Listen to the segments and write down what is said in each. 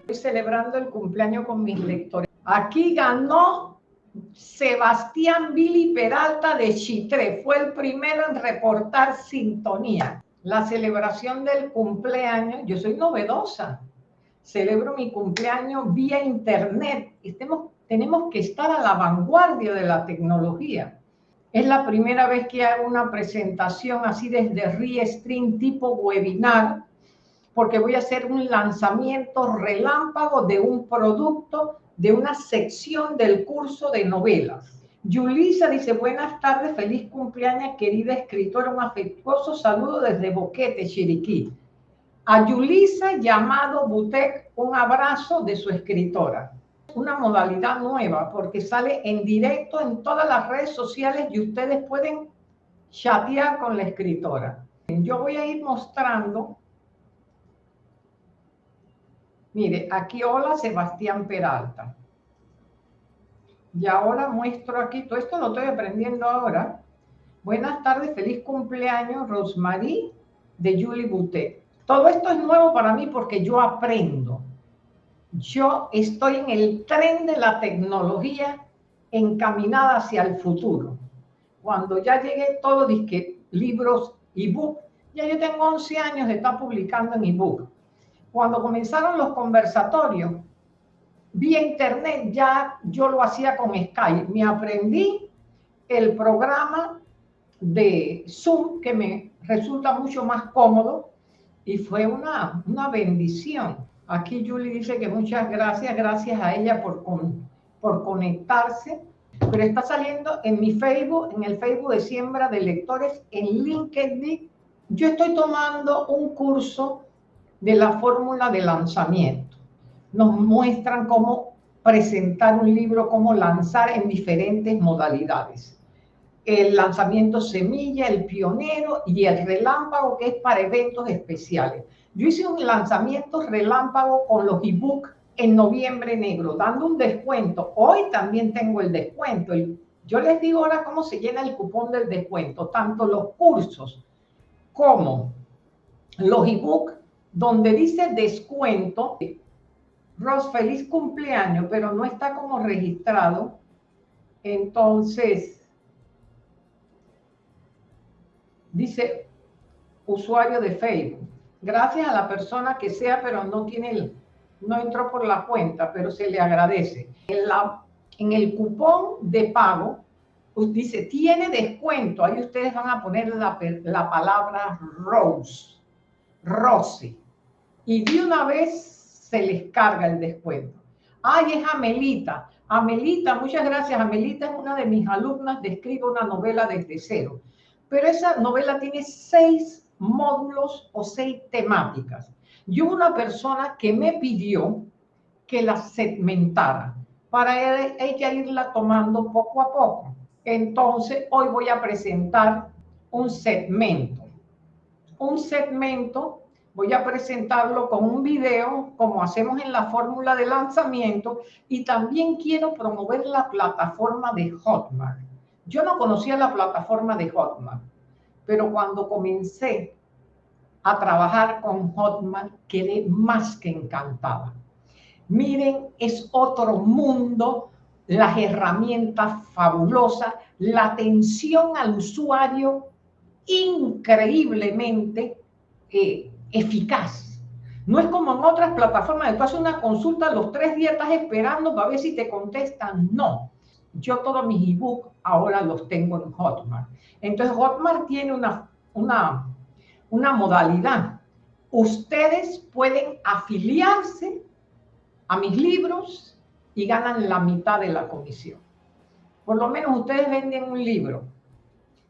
Estoy celebrando el cumpleaños con mis lectores. Aquí ganó Sebastián Billy Peralta de Chitré. Fue el primero en reportar sintonía. La celebración del cumpleaños, yo soy novedosa. Celebro mi cumpleaños vía internet. Tenemos que estar a la vanguardia de la tecnología. Es la primera vez que hago una presentación así desde Restream tipo webinar, porque voy a hacer un lanzamiento relámpago de un producto, de una sección del curso de novelas. Yulisa dice, buenas tardes, feliz cumpleaños, querida escritora, un afectuoso saludo desde Boquete, Chiriquí. A Yulisa llamado Butek, un abrazo de su escritora una modalidad nueva porque sale en directo en todas las redes sociales y ustedes pueden chatear con la escritora. Yo voy a ir mostrando. Mire, aquí hola Sebastián Peralta. Y ahora muestro aquí, todo esto lo estoy aprendiendo ahora. Buenas tardes, feliz cumpleaños, Rosmarie de Julie Boutet. Todo esto es nuevo para mí porque yo aprendo yo estoy en el tren de la tecnología encaminada hacia el futuro. Cuando ya llegué todo, disque libros, ebook, ya yo tengo 11 años de estar publicando en ebook. Cuando comenzaron los conversatorios, vía internet, ya yo lo hacía con Skype. Me aprendí el programa de Zoom, que me resulta mucho más cómodo, y fue una, una bendición Aquí Julie dice que muchas gracias, gracias a ella por, por conectarse. Pero está saliendo en mi Facebook, en el Facebook de Siembra de Lectores, en LinkedIn. Yo estoy tomando un curso de la fórmula de lanzamiento. Nos muestran cómo presentar un libro, cómo lanzar en diferentes modalidades. El lanzamiento semilla, el pionero y el relámpago, que es para eventos especiales. Yo hice un lanzamiento relámpago con los ebook en noviembre negro, dando un descuento. Hoy también tengo el descuento. Yo les digo ahora cómo se llena el cupón del descuento, tanto los cursos como los ebook, donde dice descuento. Ros, feliz cumpleaños, pero no está como registrado. Entonces, dice usuario de Facebook gracias a la persona que sea, pero no tiene el, no entró por la cuenta, pero se le agradece. En, la, en el cupón de pago, pues dice, tiene descuento. Ahí ustedes van a poner la, la palabra Rose, Rosy. Y de una vez se les carga el descuento. Ay, es Amelita. Amelita, muchas gracias. Amelita es una de mis alumnas de Escribo una novela desde cero. Pero esa novela tiene seis módulos o seis temáticas. Y una persona que me pidió que la segmentara para ella irla tomando poco a poco. Entonces, hoy voy a presentar un segmento. Un segmento, voy a presentarlo con un video, como hacemos en la fórmula de lanzamiento, y también quiero promover la plataforma de Hotmart. Yo no conocía la plataforma de Hotmart pero cuando comencé a trabajar con Hotman, quedé más que encantada. Miren, es otro mundo, las herramientas fabulosas, la atención al usuario increíblemente eh, eficaz. No es como en otras plataformas, tú haces una consulta, los tres días estás esperando para ver si te contestan. No, yo todos mis ebooks ahora los tengo en Hotmart. Entonces, Hotmart tiene una, una, una modalidad. Ustedes pueden afiliarse a mis libros y ganan la mitad de la comisión. Por lo menos ustedes venden un libro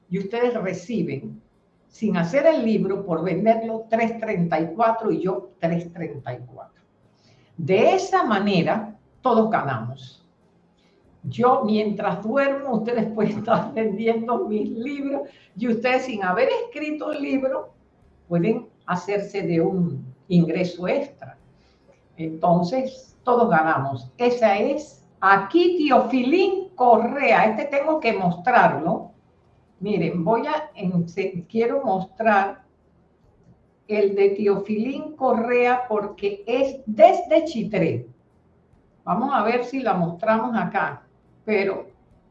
y ustedes reciben, sin hacer el libro, por venderlo 3.34 y yo 3.34. De esa manera, todos ganamos. Yo mientras duermo, ustedes pueden estar vendiendo mis libros y ustedes sin haber escrito un libro pueden hacerse de un ingreso extra. Entonces, todos ganamos. Esa es aquí Teofilín Correa. Este tengo que mostrarlo. Miren, voy a, quiero mostrar el de Teofilín Correa porque es desde Chitré. Vamos a ver si la mostramos acá, pero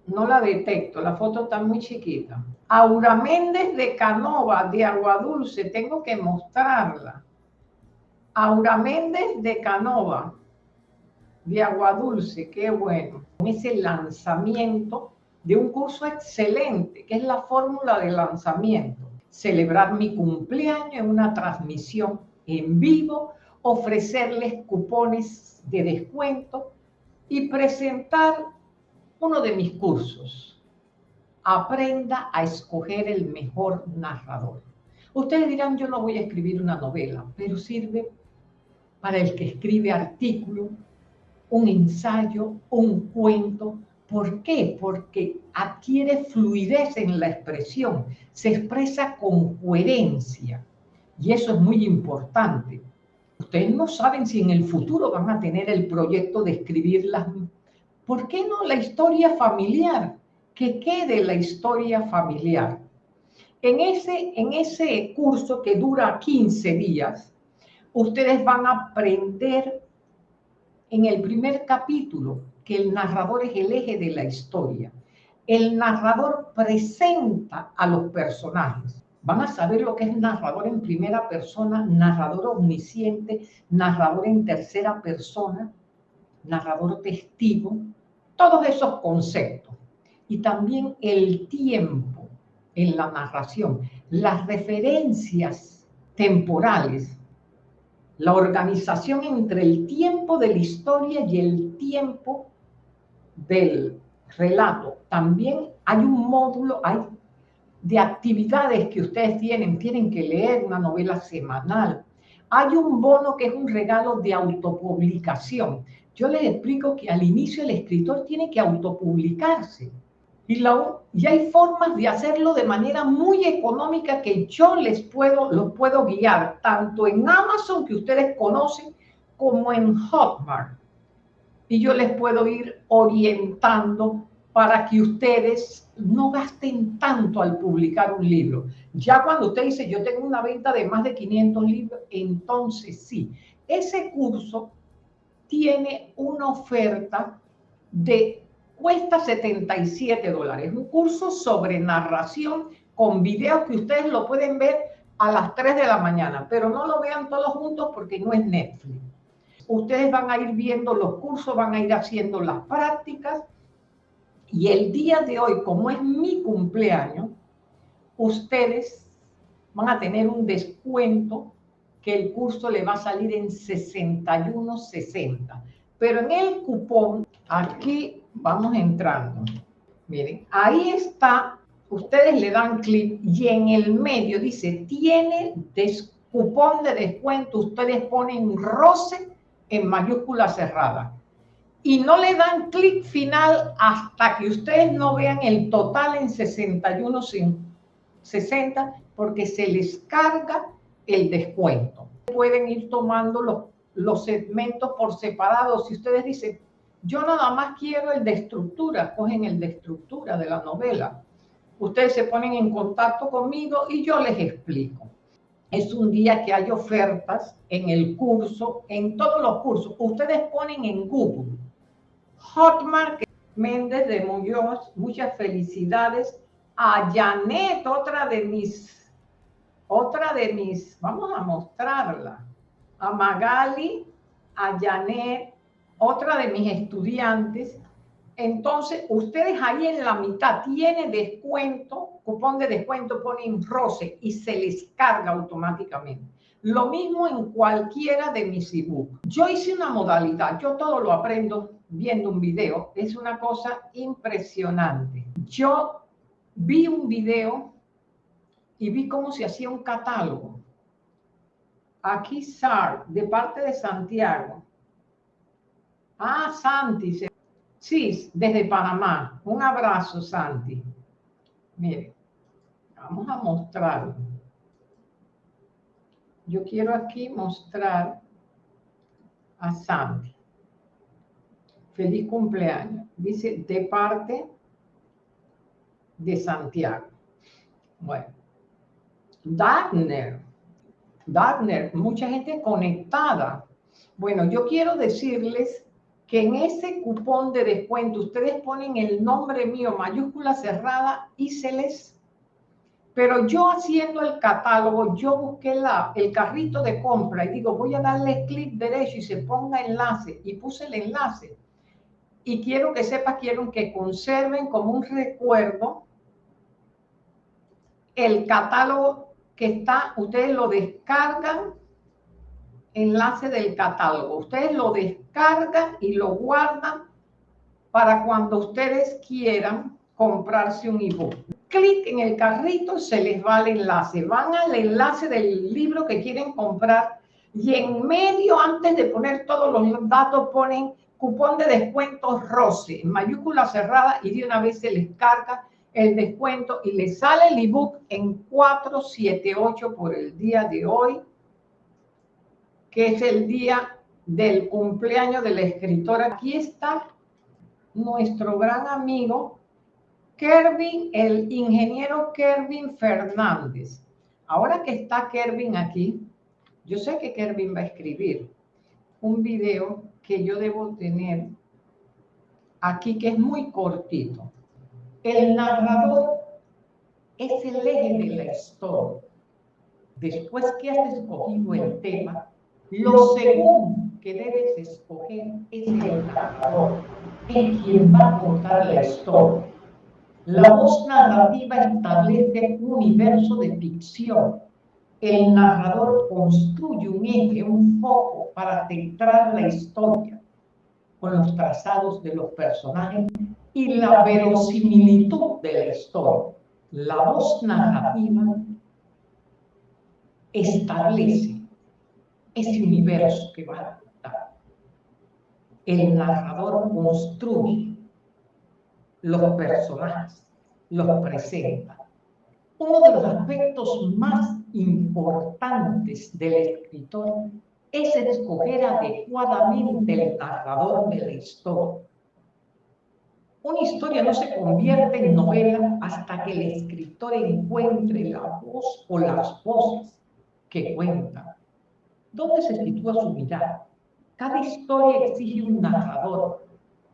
no la detecto, la foto está muy chiquita. Aura Méndez de Canova, de Agua Dulce, tengo que mostrarla. Aura Méndez de Canova, de Agua Dulce, qué bueno. Ese lanzamiento de un curso excelente, que es la fórmula de lanzamiento. Celebrar mi cumpleaños en una transmisión en vivo, ofrecerles cupones de descuento y presentar uno de mis cursos. Aprenda a escoger el mejor narrador. Ustedes dirán, yo no voy a escribir una novela, pero sirve para el que escribe artículo, un ensayo, un cuento. ¿Por qué? Porque adquiere fluidez en la expresión, se expresa con coherencia. Y eso es muy importante. Ustedes no saben si en el futuro van a tener el proyecto de escribir las... ¿Por qué no la historia familiar? Que quede la historia familiar. En ese, en ese curso que dura 15 días, ustedes van a aprender en el primer capítulo que el narrador es el eje de la historia. El narrador presenta a los personajes. Van a saber lo que es narrador en primera persona, narrador omnisciente, narrador en tercera persona, narrador testigo, todos esos conceptos. Y también el tiempo en la narración, las referencias temporales la organización entre el tiempo de la historia y el tiempo del relato. También hay un módulo de actividades que ustedes tienen. Tienen que leer una novela semanal. Hay un bono que es un regalo de autopublicación. Yo les explico que al inicio el escritor tiene que autopublicarse y, y hay formas de hacerlo de manera muy económica que yo les puedo, los puedo guiar, tanto en Amazon, que ustedes conocen, como en Hotmart. Y yo les puedo ir orientando para que ustedes no gasten tanto al publicar un libro. Ya cuando usted dice, yo tengo una venta de más de 500 libros, entonces sí, ese curso tiene una oferta de cuesta 77 dólares. Un curso sobre narración con videos que ustedes lo pueden ver a las 3 de la mañana, pero no lo vean todos juntos porque no es Netflix. Ustedes van a ir viendo los cursos, van a ir haciendo las prácticas y el día de hoy, como es mi cumpleaños, ustedes van a tener un descuento que el curso le va a salir en 61.60. Pero en el cupón, aquí vamos entrando. Miren, ahí está, ustedes le dan clic y en el medio dice, tiene cupón de descuento, ustedes ponen roce en mayúscula cerrada. Y no le dan clic final hasta que ustedes no vean el total en 61.60 porque se les carga el descuento. Pueden ir tomando los, los segmentos por separado. Si ustedes dicen, yo nada más quiero el de estructura, cogen el de estructura de la novela. Ustedes se ponen en contacto conmigo y yo les explico. Es un día que hay ofertas en el curso, en todos los cursos. Ustedes ponen en Google Hotmart Méndez de Muñoz, muchas felicidades. A Janet, otra de mis, otra de mis, vamos a mostrarla. A Magali, a Janet, otra de mis estudiantes. Entonces, ustedes ahí en la mitad tienen descuento, cupón de descuento, ponen roce y se les carga automáticamente. Lo mismo en cualquiera de mis ebooks. Yo hice una modalidad, yo todo lo aprendo viendo un video, es una cosa impresionante. Yo vi un video y vi cómo se hacía un catálogo. Aquí SAR, de parte de Santiago, Ah, Santi. Sí, desde Panamá. Un abrazo, Santi. Mire, vamos a mostrarlo. Yo quiero aquí mostrar a Santi. Feliz cumpleaños. Dice, de parte de Santiago. Bueno. Dagner. Dagner, mucha gente conectada. Bueno, yo quiero decirles que en ese cupón de descuento ustedes ponen el nombre mío, mayúscula cerrada, y se les... Pero yo haciendo el catálogo, yo busqué la, el carrito de compra y digo, voy a darle clic derecho y se ponga enlace. Y puse el enlace. Y quiero que sepas, quiero que conserven como un recuerdo el catálogo que está, ustedes lo descargan, enlace del catálogo, ustedes lo descargan y lo guardan para cuando ustedes quieran comprarse un ebook. Clic en el carrito, se les va el enlace. Van al enlace del libro que quieren comprar y en medio, antes de poner todos los datos, ponen cupón de descuento ROCE, en mayúscula cerrada, y de una vez se les carga el descuento y le sale el ebook en 478 por el día de hoy, que es el día del cumpleaños de la escritora. Aquí está nuestro gran amigo Kervin, el ingeniero Kervin Fernández. Ahora que está Kervin aquí, yo sé que Kervin va a escribir un video que yo debo tener aquí, que es muy cortito. El narrador es el eje de la historia. Después que has escogido el tema, lo segundo que debes escoger es el narrador, en quien va a contar la historia. La voz narrativa establece un universo de ficción. El narrador construye un eje, un foco para centrar la historia con los trazados de los personajes y la verosimilitud de la historia. La voz narrativa establece ese universo que va a contar. El narrador construye los personajes, los presenta. Uno de los aspectos más importantes del escritor es escoger adecuadamente el narrador de la historia una historia no se convierte en novela hasta que el escritor encuentre la voz o las voces que cuentan. ¿Dónde se sitúa su mirada? Cada historia exige un narrador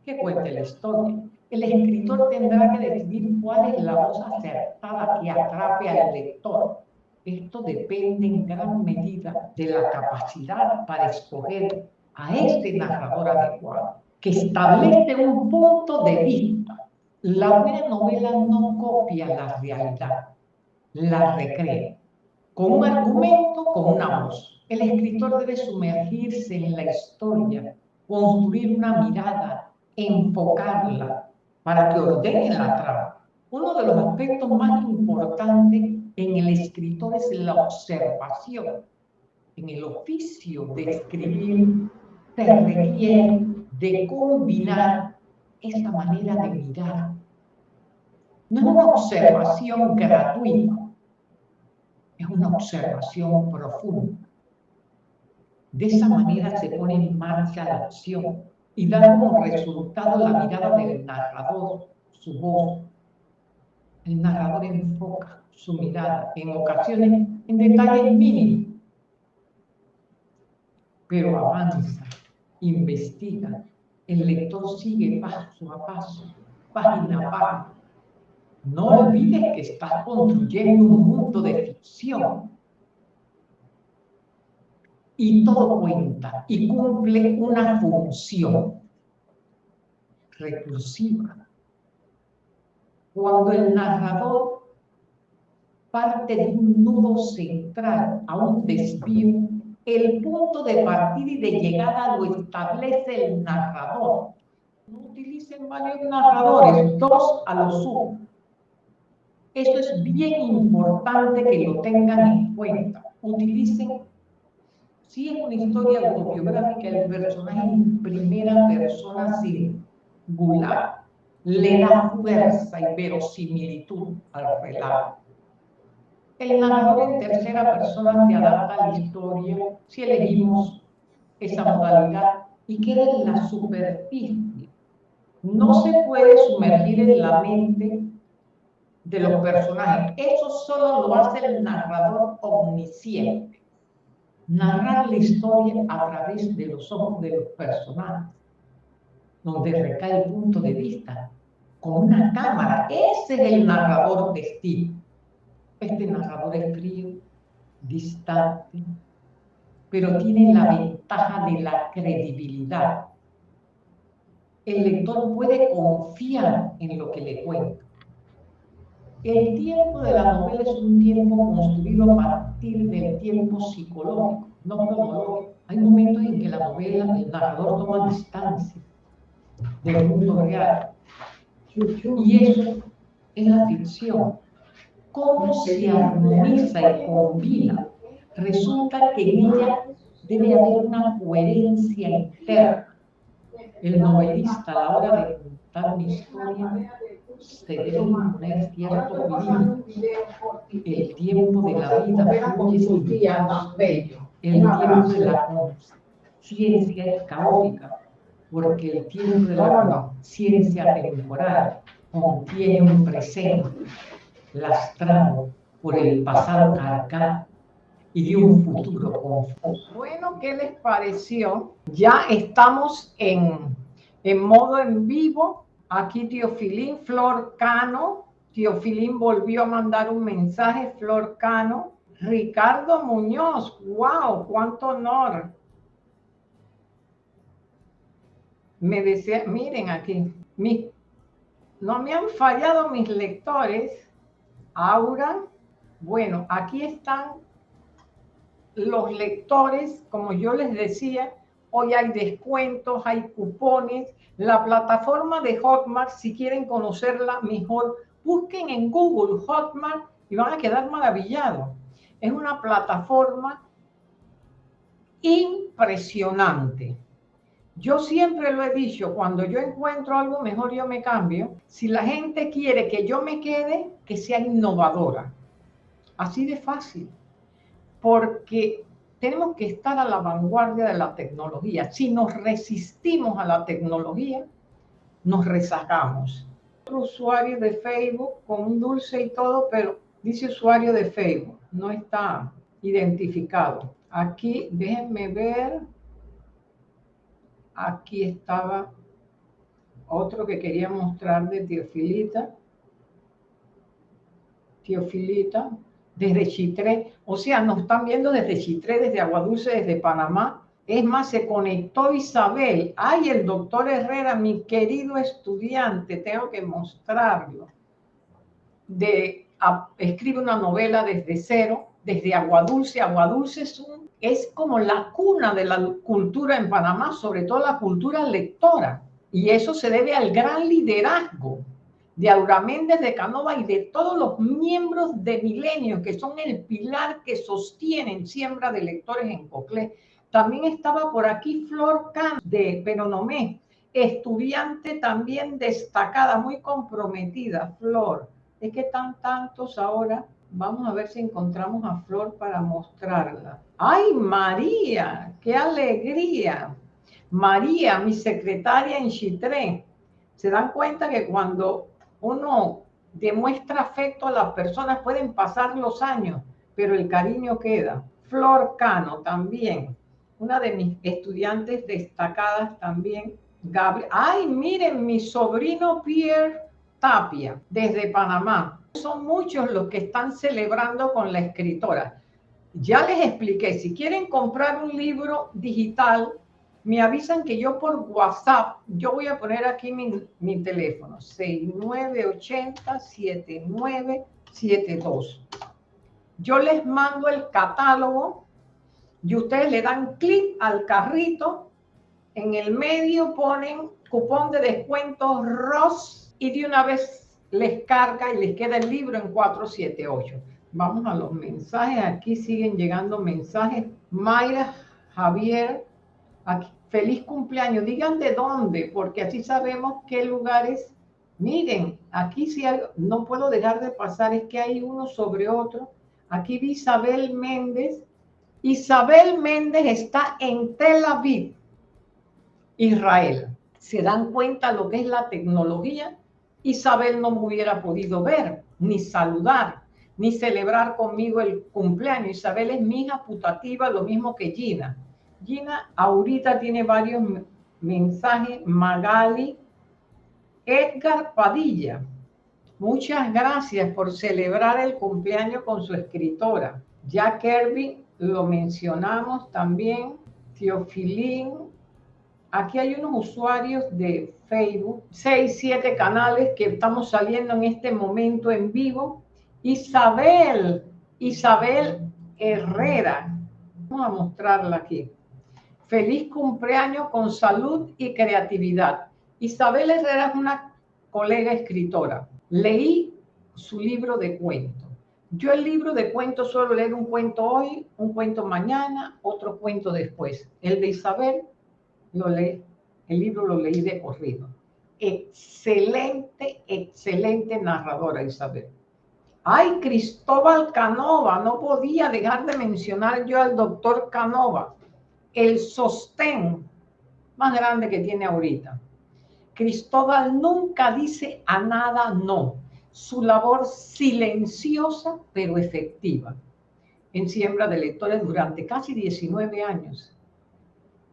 que cuente la historia. El escritor tendrá que decidir cuál es la voz acertada que atrape al lector. Esto depende en gran medida de la capacidad para escoger a este narrador adecuado que establece un punto de vista. La buena novela no copia la realidad, la recrea, con un argumento, con una voz. El escritor debe sumergirse en la historia, construir una mirada, enfocarla para que ordene la trama. Uno de los aspectos más importantes en el escritor es la observación. En el oficio de escribir se requiere de combinar esa manera de mirar. No es una observación gratuita, es una observación profunda. De esa manera se pone en marcha la acción y da como resultado la mirada del narrador, su voz. El narrador enfoca su mirada en ocasiones en detalles mínimos, pero avanza investiga, el lector sigue paso a paso, página a página. No olvides que estás construyendo un mundo de ficción. Y todo cuenta y cumple una función recursiva. Cuando el narrador parte de un nudo central a un desvío, el punto de partida y de llegada lo establece el narrador. No utilicen varios narradores, dos a lo sumo. Eso es bien importante que lo tengan en cuenta. Utilicen, si es una historia autobiográfica, el personaje en primera persona singular le da fuerza y verosimilitud al relato el narrador en tercera persona se adapta a la historia si elegimos esa modalidad y queda en la superficie. No se puede sumergir en la mente de los personajes. Eso solo lo hace el narrador omnisciente. narrar la historia a través de los ojos de los personajes, donde recae el punto de vista, con una cámara. Ese es el narrador testigo. Este narrador es frío, distante, pero tiene la ventaja de la credibilidad. El lector puede confiar en lo que le cuenta. El tiempo de la novela es un tiempo construido a partir del tiempo psicológico, no cronológico. Hay momentos en que la novela, el narrador toma distancia del mundo real. Y eso es la ficción. ¿Cómo se armoniza y combina? Resulta que en ella debe haber una coherencia interna. El novelista a la hora de contar una historia se debe imponer cierto equilibrio. El tiempo de la vida fluye sin El tiempo de la conciencia es caótica, porque el tiempo de la conciencia temporal contiene un presente lastrado por el pasado cargado y de un futuro confuso. Bueno, ¿qué les pareció? Ya estamos en, en modo en vivo Aquí Teofilín, Flor Cano. Teofilín volvió a mandar un mensaje, Flor Cano. Ricardo Muñoz, wow, cuánto honor. Me decía, miren aquí, no me han fallado mis lectores. Aura, bueno, aquí están los lectores, como yo les decía, hoy hay descuentos, hay cupones, la plataforma de Hotmart, si quieren conocerla mejor, busquen en Google Hotmart y van a quedar maravillados. Es una plataforma impresionante. Yo siempre lo he dicho, cuando yo encuentro algo mejor yo me cambio. Si la gente quiere que yo me quede, que sea innovadora. Así de fácil. Porque tenemos que estar a la vanguardia de la tecnología. Si nos resistimos a la tecnología, nos rezagamos. Otro usuario de Facebook con un dulce y todo, pero dice usuario de Facebook, no está identificado. Aquí, déjenme ver. Aquí estaba otro que quería mostrar de Teofilita. Teofilita, desde Chitré. O sea, nos están viendo desde Chitré, desde Aguadulce, desde Panamá. Es más, se conectó Isabel. Ay, el doctor Herrera, mi querido estudiante, tengo que mostrarlo. De, escribe una novela desde cero, desde Aguadulce. Aguadulce es, un, es como la cuna de la cultura en Panamá, sobre todo la cultura lectora. Y eso se debe al gran liderazgo de Aura Méndez de Canova y de todos los miembros de Milenio, que son el pilar que sostienen siembra de lectores en Coclé. También estaba por aquí Flor Can de Penonomé, estudiante también destacada, muy comprometida, Flor. Es que están tantos ahora. Vamos a ver si encontramos a Flor para mostrarla. ¡Ay, María! ¡Qué alegría! María, mi secretaria en Chitré. Se dan cuenta que cuando uno demuestra afecto a las personas, pueden pasar los años, pero el cariño queda. Flor Cano también, una de mis estudiantes destacadas también. Gabriel, ay, miren, mi sobrino Pierre Tapia, desde Panamá. Son muchos los que están celebrando con la escritora. Ya les expliqué, si quieren comprar un libro digital, me avisan que yo por WhatsApp, yo voy a poner aquí mi, mi teléfono, 6980-7972. Yo les mando el catálogo y ustedes le dan clic al carrito, en el medio ponen cupón de descuento ROS y de una vez les carga y les queda el libro en 478. Vamos a los mensajes, aquí siguen llegando mensajes. Mayra Javier, feliz cumpleaños, digan de dónde, porque así sabemos qué lugares. Miren, aquí sí no puedo dejar de pasar, es que hay uno sobre otro. Aquí vi Isabel Méndez. Isabel Méndez está en Tel Aviv, Israel. ¿Se dan cuenta lo que es la tecnología? Isabel no me hubiera podido ver ni saludar, ni celebrar conmigo el cumpleaños. Isabel es mi hija putativa, lo mismo que Gina. Gina ahorita tiene varios mensajes. Magali, Edgar Padilla. Muchas gracias por celebrar el cumpleaños con su escritora. Jack Kirby, lo mencionamos también. Teofilín. Aquí hay unos usuarios de Facebook, seis, siete canales que estamos saliendo en este momento en vivo. Isabel, Isabel Herrera. Vamos a mostrarla aquí. Feliz cumpleaños con salud y creatividad. Isabel Herrera es una colega escritora. Leí su libro de cuentos. Yo el libro de cuentos suelo leer un cuento hoy, un cuento mañana, otro cuento después. El de Isabel lo leí, el libro lo leí de corrido. Excelente, excelente narradora Isabel. Ay, Cristóbal Canova, no podía dejar de mencionar yo al doctor Canova el sostén más grande que tiene ahorita. Cristóbal nunca dice a nada no. Su labor silenciosa pero efectiva en siembra de lectores durante casi 19 años,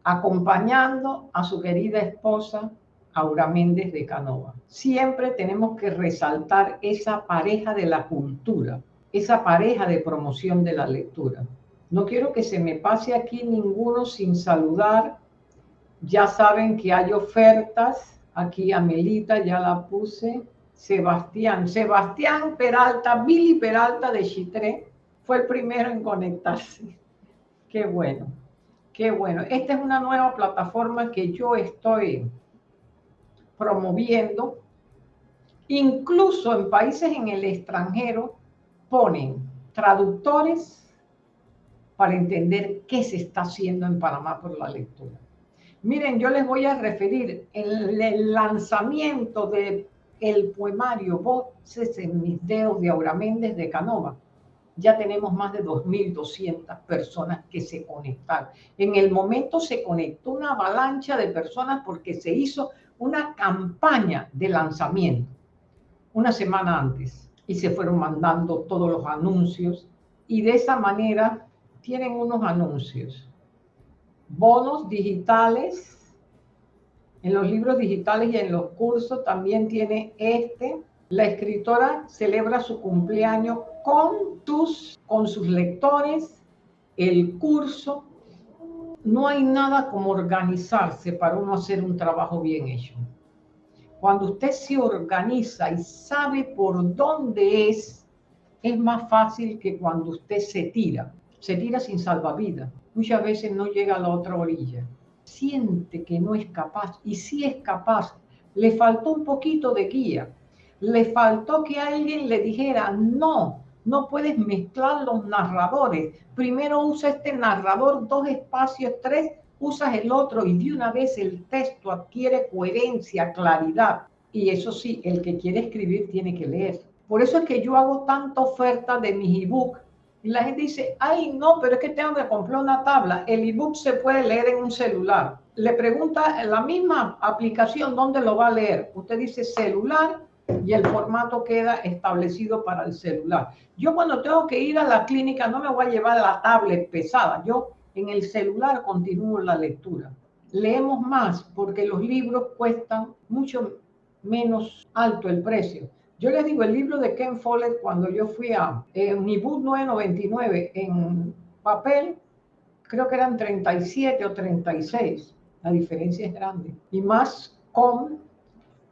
acompañando a su querida esposa Aura Méndez de Canova. Siempre tenemos que resaltar esa pareja de la cultura, esa pareja de promoción de la lectura. No quiero que se me pase aquí ninguno sin saludar. Ya saben que hay ofertas. Aquí Amelita ya la puse. Sebastián, Sebastián Peralta, Billy Peralta de Chitré, fue el primero en conectarse. Qué bueno, qué bueno. Esta es una nueva plataforma que yo estoy promoviendo. Incluso en países en el extranjero ponen traductores para entender qué se está haciendo en Panamá por la lectura. Miren, yo les voy a referir el, lanzamiento del el poemario Voces en mis dedos de Aura Méndez de Canova. Ya tenemos más de 2.200 personas que se conectaron. En el momento se conectó una avalancha de personas porque se hizo una campaña de lanzamiento una semana antes y se fueron mandando todos los anuncios y de esa manera tienen unos anuncios. Bonos digitales. En los libros digitales y en los cursos también tiene este. La escritora celebra su cumpleaños con, tus, con sus lectores, el curso. No hay nada como organizarse para uno hacer un trabajo bien hecho. Cuando usted se organiza y sabe por dónde es, es más fácil que cuando usted se tira se tira sin salvavidas. Muchas veces no llega a la otra orilla. Siente que no es capaz y si es capaz, le faltó un poquito de guía. Le faltó que alguien le dijera, no, no puedes mezclar los narradores. Primero usa este narrador, dos espacios, tres, usas el otro y de una vez el texto adquiere coherencia, claridad. Y eso sí, el que quiere escribir tiene que leer. Por eso es que yo hago tanta oferta de mis ebook y la gente dice, ay, no, pero es que tengo que comprar una tabla. El ebook se puede leer en un celular. Le pregunta la misma aplicación dónde lo va a leer. Usted dice celular y el formato queda establecido para el celular. Yo cuando tengo que ir a la clínica no me voy a llevar la tablet pesada. Yo en el celular continúo la lectura. Leemos más porque los libros cuestan mucho menos alto el precio. Yo les digo, el libro de Ken Follett, cuando yo fui a Unibus 999 en papel, creo que eran 37 o 36. La diferencia es grande. Y más con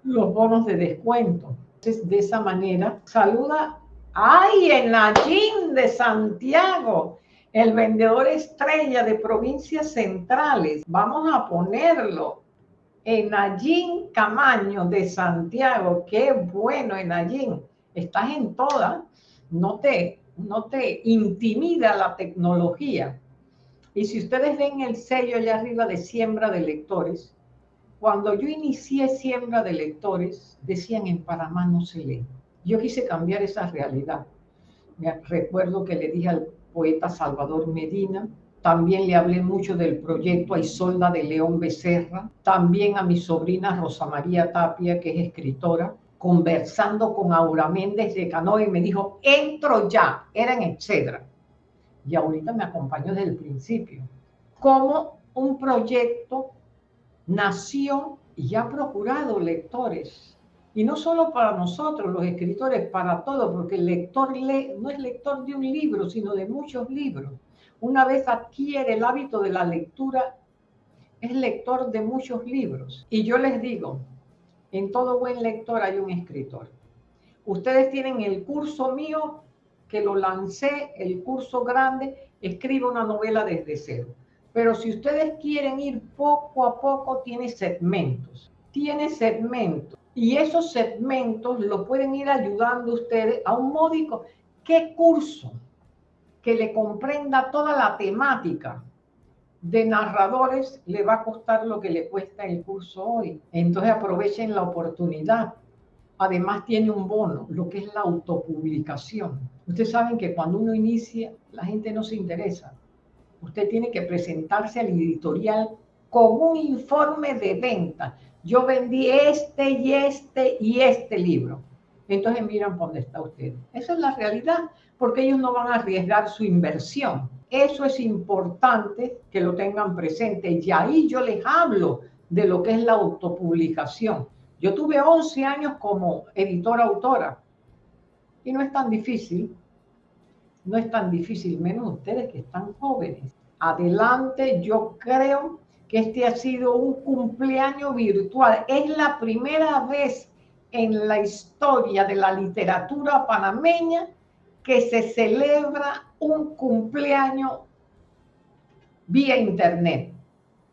los bonos de descuento. Entonces, de esa manera, saluda. ¡Ay, en Allín de Santiago! El vendedor estrella de provincias centrales. Vamos a ponerlo Enallín Camaño de Santiago, qué bueno Enallín, estás en toda, no te, no te intimida la tecnología. Y si ustedes ven el sello allá arriba de siembra de lectores, cuando yo inicié siembra de lectores, decían en Panamá no se lee. Yo quise cambiar esa realidad. Me recuerdo que le dije al poeta Salvador Medina, también le hablé mucho del proyecto a Isolda de León Becerra, también a mi sobrina Rosa María Tapia, que es escritora, conversando con Aura Méndez de Canoa y me dijo, entro ya, era en etcétera. Y ahorita me acompañó desde el principio. Como un proyecto nació y ha procurado lectores. Y no solo para nosotros, los escritores, para todos, porque el lector lee, no es lector de un libro, sino de muchos libros. Una vez adquiere el hábito de la lectura, es lector de muchos libros. Y yo les digo, en todo buen lector hay un escritor. Ustedes tienen el curso mío, que lo lancé, el curso grande, escribe una novela desde cero. Pero si ustedes quieren ir poco a poco, tiene segmentos. Tiene segmentos. Y esos segmentos lo pueden ir ayudando ustedes a un módico. ¿Qué curso que le comprenda toda la temática de narradores le va a costar lo que le cuesta el curso hoy. Entonces aprovechen la oportunidad. Además tiene un bono, lo que es la autopublicación. Ustedes saben que cuando uno inicia, la gente no se interesa. Usted tiene que presentarse al editorial con un informe de venta. Yo vendí este y este y este libro. Entonces miran dónde está usted. Esa es la realidad, porque ellos no van a arriesgar su inversión eso es importante que lo tengan presente. Y ahí yo les hablo de lo que es la autopublicación. Yo tuve 11 años como editora autora y no es tan difícil, no es tan difícil, menos ustedes que están jóvenes. Adelante, yo creo que este ha sido un cumpleaños virtual. Es la primera vez en la historia de la literatura panameña que se celebra un cumpleaños vía internet.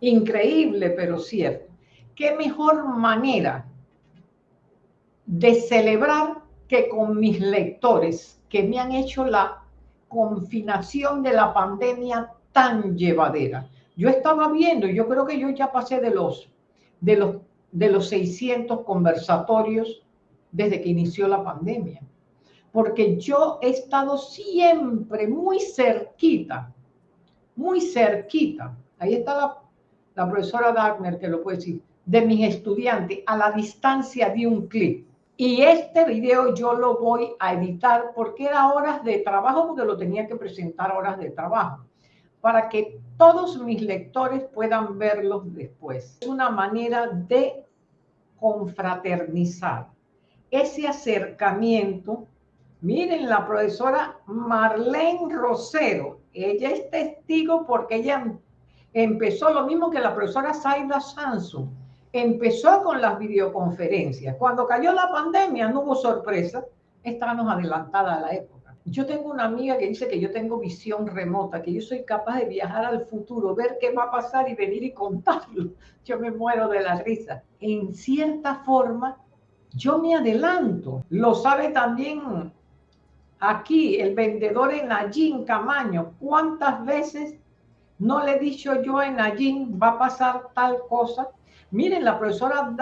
Increíble, pero cierto. ¿Qué mejor manera de celebrar que con mis lectores que me han hecho la confinación de la pandemia tan llevadera? Yo estaba viendo, yo creo que yo ya pasé de los, de los, de los 600 conversatorios desde que inició la pandemia porque yo he estado siempre muy cerquita, muy cerquita. Ahí está la, profesora Dagner, que lo puede decir, de mis estudiantes a la distancia de un clic. Y este video yo lo voy a editar porque era horas de trabajo, porque lo tenía que presentar horas de trabajo, para que todos mis lectores puedan verlos después. Es una manera de confraternizar ese acercamiento Miren, la profesora Marlene Rosero, ella es testigo porque ella empezó lo mismo que la profesora Zaida Sansu, empezó con las videoconferencias. Cuando cayó la pandemia no hubo sorpresa, estábamos adelantada a la época. Yo tengo una amiga que dice que yo tengo visión remota, que yo soy capaz de viajar al futuro, ver qué va a pasar y venir y contarlo. Yo me muero de la risa. En cierta forma, yo me adelanto. Lo sabe también Aquí el vendedor en Allín, Camaño, ¿cuántas veces no le he dicho yo en Allín va a pasar tal cosa? Miren, la profesora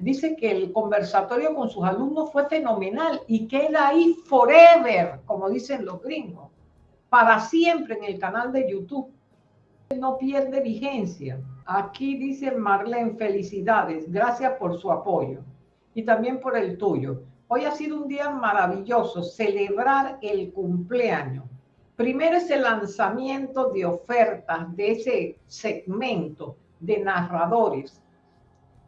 dice que el conversatorio con sus alumnos fue fenomenal y queda ahí forever, como dicen los gringos, para siempre en el canal de YouTube. No pierde vigencia. Aquí dice Marlene, felicidades, gracias por su apoyo y también por el tuyo. Hoy ha sido un día maravilloso, celebrar el cumpleaños. Primero ese lanzamiento de ofertas de ese segmento de narradores.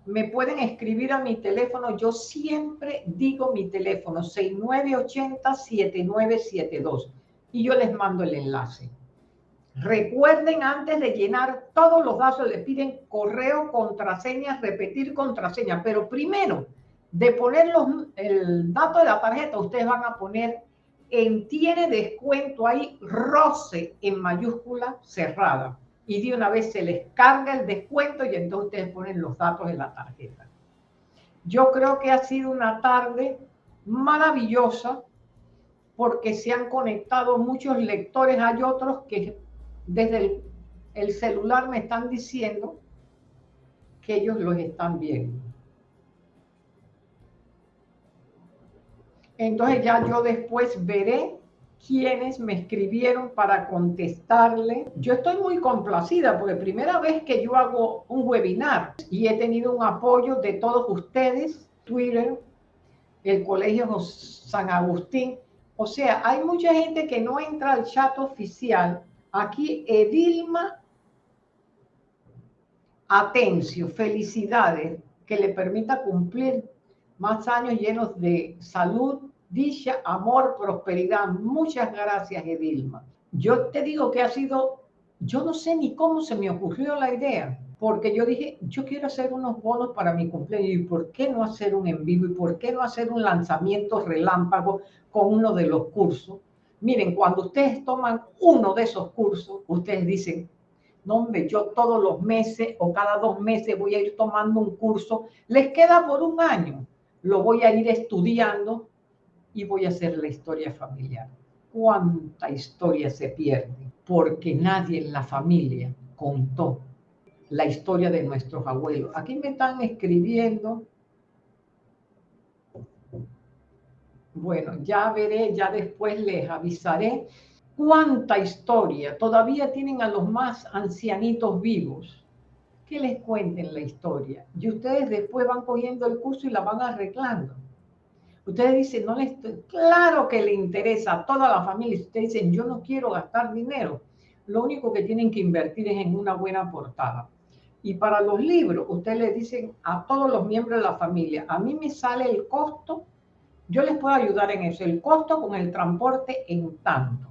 Me pueden escribir a mi teléfono, yo siempre digo mi teléfono 6980-7972 y yo les mando el enlace. Recuerden antes de llenar todos los datos, les piden correo, contraseña, repetir contraseña, pero primero de poner el dato de la tarjeta, ustedes van a poner en tiene descuento ahí roce en mayúscula cerrada. Y de una vez se les carga el descuento y entonces ustedes ponen los datos de la tarjeta. Yo creo que ha sido una tarde maravillosa porque se han conectado muchos lectores. Hay otros que desde el, el celular me están diciendo que ellos los están viendo. Entonces ya yo después veré quiénes me escribieron para contestarle. Yo estoy muy complacida porque primera vez que yo hago un webinar y he tenido un apoyo de todos ustedes, Twitter, el Colegio San Agustín. O sea, hay mucha gente que no entra al chat oficial. Aquí Edilma Atencio, felicidades, que le permita cumplir más años llenos de salud, dicha, amor, prosperidad. Muchas gracias, Edilma. Yo te digo que ha sido, yo no sé ni cómo se me ocurrió la idea, porque yo dije, yo quiero hacer unos bonos para mi cumpleaños y por qué no hacer un en vivo y por qué no hacer un lanzamiento relámpago con uno de los cursos. Miren, cuando ustedes toman uno de esos cursos, ustedes dicen, no, hombre, yo todos los meses o cada dos meses voy a ir tomando un curso, les queda por un año, lo voy a ir estudiando y voy a hacer la historia familiar. ¿Cuánta historia se pierde? Porque nadie en la familia contó la historia de nuestros abuelos. Aquí me están escribiendo. Bueno, ya veré, ya después les avisaré cuánta historia. Todavía tienen a los más ancianitos vivos. Que les cuenten la historia. Y ustedes después van cogiendo el curso y la van arreglando. Ustedes dicen, no les claro que le interesa a toda la familia. Ustedes dicen, yo no quiero gastar dinero. Lo único que tienen que invertir es en una buena portada. Y para los libros, ustedes le dicen a todos los miembros de la familia, a mí me sale el costo, yo les puedo ayudar en eso, el costo con el transporte en tanto.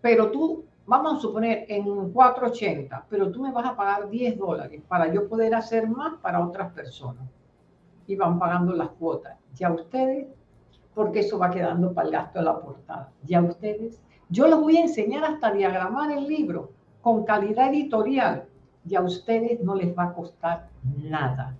Pero tú, vamos a suponer en 480, pero tú me vas a pagar 10 dólares para yo poder hacer más para otras personas. Y van pagando las cuotas. Ya ustedes, porque eso va quedando para el gasto de la portada. Ya ustedes, yo les voy a enseñar hasta diagramar el libro con calidad editorial y a ustedes no les va a costar nada.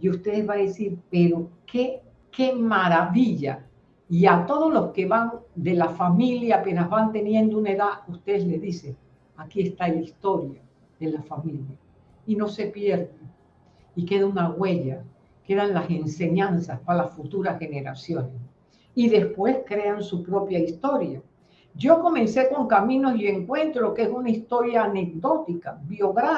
Y ustedes van a decir, pero qué, qué maravilla. Y a todos los que van de la familia, apenas van teniendo una edad, ustedes les dicen, aquí está la historia de la familia. Y no se pierde. Y queda una huella, quedan las enseñanzas para las futuras generaciones. Y después crean su propia historia yo comencé con Caminos y Encuentro, que es una historia anecdótica,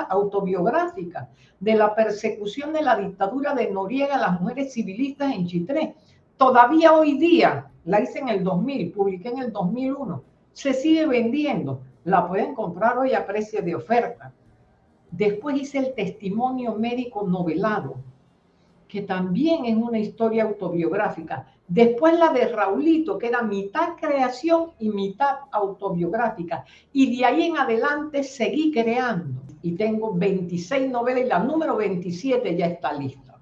autobiográfica, de la persecución de la dictadura de Noriega a las mujeres civilistas en Chitré. Todavía hoy día, la hice en el 2000, publiqué en el 2001, se sigue vendiendo. La pueden comprar hoy a precio de oferta. Después hice el testimonio médico novelado, que también es una historia autobiográfica. Después la de Raulito, que era mitad creación y mitad autobiográfica. Y de ahí en adelante seguí creando. Y tengo 26 novelas y la número 27 ya está lista.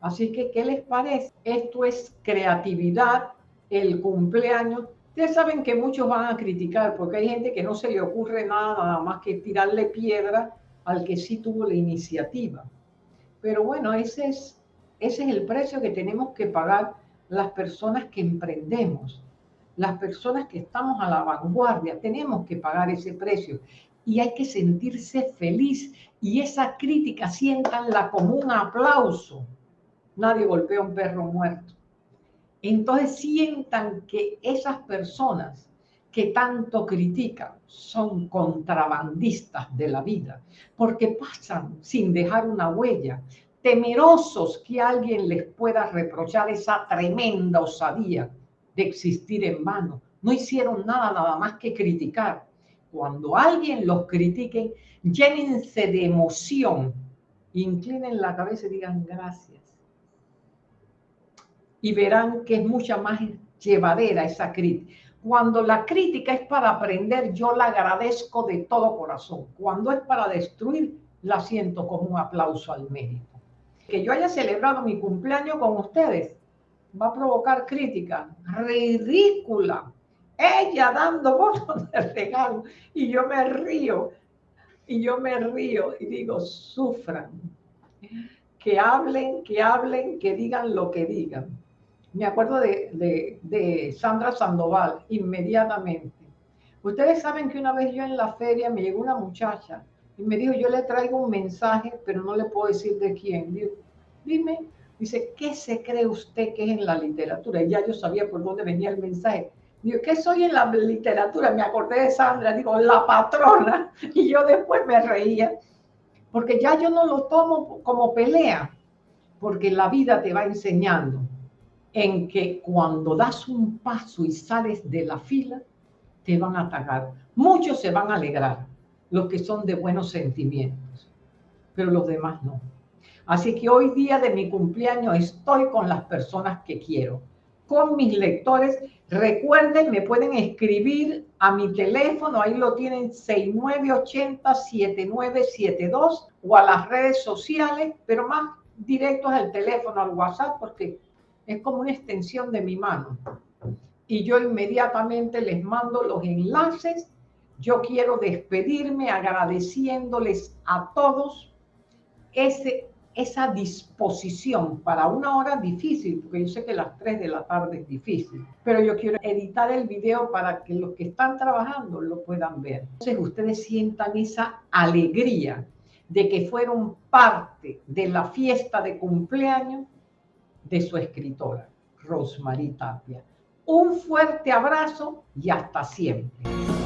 Así que, ¿qué les parece? Esto es creatividad, el cumpleaños. Ustedes saben que muchos van a criticar porque hay gente que no se le ocurre nada, nada más que tirarle piedra al que sí tuvo la iniciativa. Pero bueno, ese es, ese es el precio que tenemos que pagar las personas que emprendemos, las personas que estamos a la vanguardia, tenemos que pagar ese precio y hay que sentirse feliz y esa crítica sientanla como un aplauso. Nadie golpea un perro muerto. Entonces sientan que esas personas que tanto critican son contrabandistas de la vida, porque pasan sin dejar una huella, temerosos que alguien les pueda reprochar esa tremenda osadía de existir en vano. No hicieron nada, nada más que criticar. Cuando alguien los critique, llénense de emoción, inclinen la cabeza y digan gracias. Y verán que es mucha más llevadera esa crítica. Cuando la crítica es para aprender, yo la agradezco de todo corazón. Cuando es para destruir, la siento como un aplauso al mérito que yo haya celebrado mi cumpleaños con ustedes va a provocar crítica ridícula. Ella dando votos de regalo y yo me río y yo me río y digo, sufran, que hablen, que hablen, que digan lo que digan. Me acuerdo de, Sandra Sandoval inmediatamente. Ustedes saben que una vez yo en la feria me llegó una muchacha y me dijo, yo le traigo un mensaje, pero no le puedo decir de quién. dime, dice, ¿qué se cree usted que es en la literatura? Y ya yo sabía por dónde venía el mensaje. Digo, ¿qué soy en la literatura? Me acordé de Sandra, digo, la patrona. Y yo después me reía, porque ya yo no lo tomo como pelea, porque la vida te va enseñando en que cuando das un paso y sales de la fila, te van a atacar. Muchos se van a alegrar, los que son de buenos sentimientos, pero los demás no. Así que hoy día de mi cumpleaños estoy con las personas que quiero, con mis lectores. Recuerden, me pueden escribir a mi teléfono, ahí lo tienen 6980-7972 o a las redes sociales, pero más directos al teléfono, al WhatsApp, porque es como una extensión de mi mano. Y yo inmediatamente les mando los enlaces. Yo quiero despedirme agradeciéndoles a todos ese, esa disposición para una hora difícil, porque yo sé que las 3 de la tarde es difícil, pero yo quiero editar el video para que los que están trabajando lo puedan ver. Entonces ustedes sientan esa alegría de que fueron parte de la fiesta de cumpleaños de su escritora, Rosemary Tapia. Un fuerte abrazo y hasta siempre.